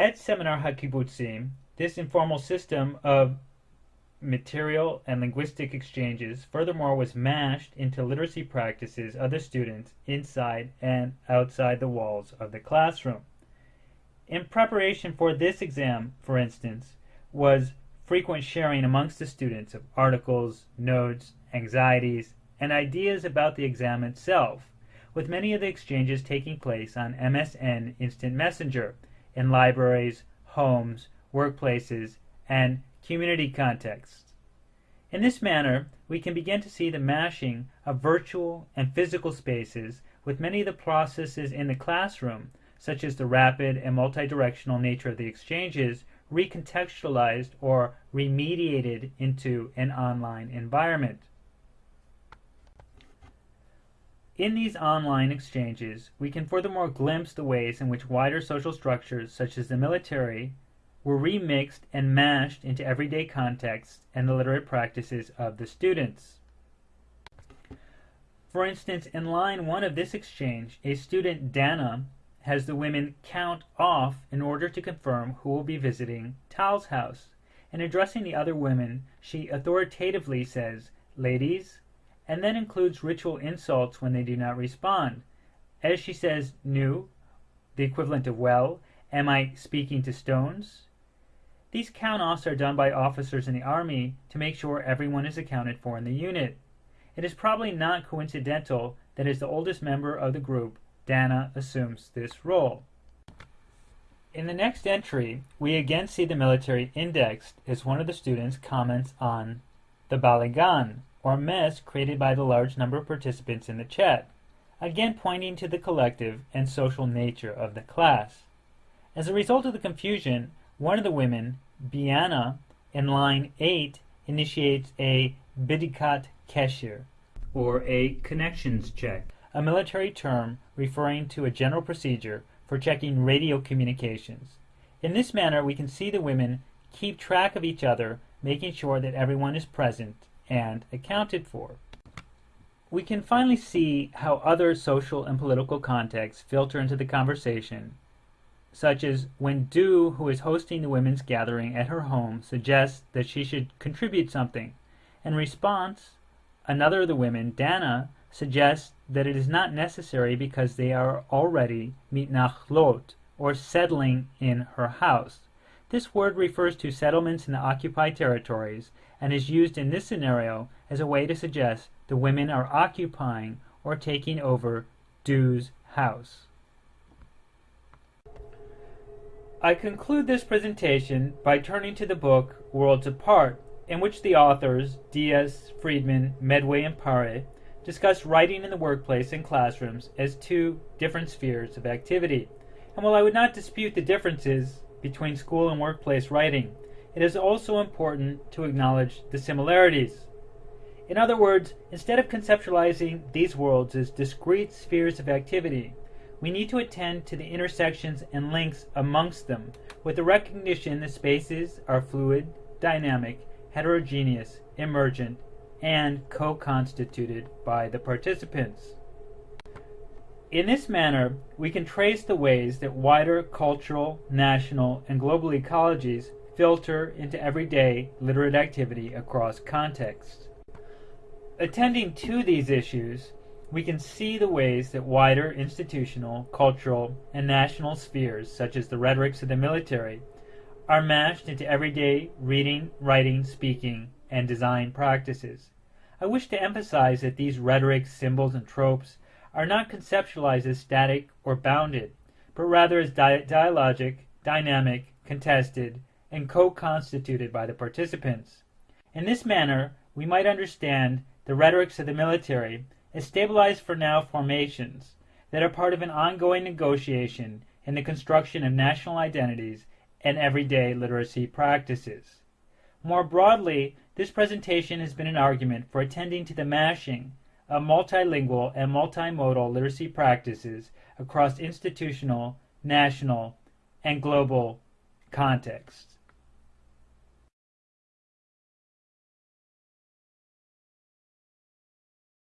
At Seminar HaKibbutzim, this informal system of material and linguistic exchanges furthermore was mashed into literacy practices of the students inside and outside the walls of the classroom. In preparation for this exam, for instance, was frequent sharing amongst the students of articles, notes, anxieties, and ideas about the exam itself, with many of the exchanges taking place on MSN Instant Messenger in libraries, homes, workplaces, and community contexts. In this manner, we can begin to see the mashing of virtual and physical spaces with many of the processes in the classroom, such as the rapid and multidirectional nature of the exchanges, recontextualized or remediated into an online environment. In these online exchanges, we can furthermore glimpse the ways in which wider social structures, such as the military, were remixed and mashed into everyday contexts and the literate practices of the students. For instance, in line one of this exchange, a student, Dana, has the women count off in order to confirm who will be visiting Tal's house. In addressing the other women, she authoritatively says, Ladies, and then includes ritual insults when they do not respond. As she says, Nu, the equivalent of well, am I speaking to stones? These count-offs are done by officers in the Army to make sure everyone is accounted for in the unit. It is probably not coincidental that as the oldest member of the group, Dana assumes this role. In the next entry, we again see the military indexed as one of the students comments on the balagan, or mess created by the large number of participants in the chat, again pointing to the collective and social nature of the class. As a result of the confusion, one of the women, Biana, in line 8, initiates a bidikat keshir, or a connections check a military term referring to a general procedure for checking radio communications. In this manner, we can see the women keep track of each other, making sure that everyone is present and accounted for. We can finally see how other social and political contexts filter into the conversation, such as when Du, who is hosting the women's gathering at her home, suggests that she should contribute something. In response, another of the women, Dana, suggests that it is not necessary because they are already mitnachlot, or settling in her house. This word refers to settlements in the occupied territories and is used in this scenario as a way to suggest the women are occupying or taking over Du's house. I conclude this presentation by turning to the book Worlds Apart, in which the authors, Dias, Freedman, Medway, and Paré, discuss writing in the workplace and classrooms as two different spheres of activity. And while I would not dispute the differences between school and workplace writing, it is also important to acknowledge the similarities. In other words, instead of conceptualizing these worlds as discrete spheres of activity, we need to attend to the intersections and links amongst them with the recognition that spaces are fluid, dynamic, heterogeneous, emergent, and co-constituted by the participants. In this manner, we can trace the ways that wider cultural, national, and global ecologies filter into everyday literate activity across contexts. Attending to these issues, we can see the ways that wider institutional, cultural, and national spheres, such as the rhetorics of the military, are mashed into everyday reading, writing, speaking, and design practices. I wish to emphasize that these rhetorics, symbols, and tropes are not conceptualized as static or bounded, but rather as di dialogic, dynamic, contested, and co-constituted by the participants. In this manner, we might understand the rhetorics of the military as stabilized for now formations that are part of an ongoing negotiation in the construction of national identities and everyday literacy practices. More broadly, this presentation has been an argument for attending to the mashing of multilingual and multimodal literacy practices across institutional, national, and global contexts.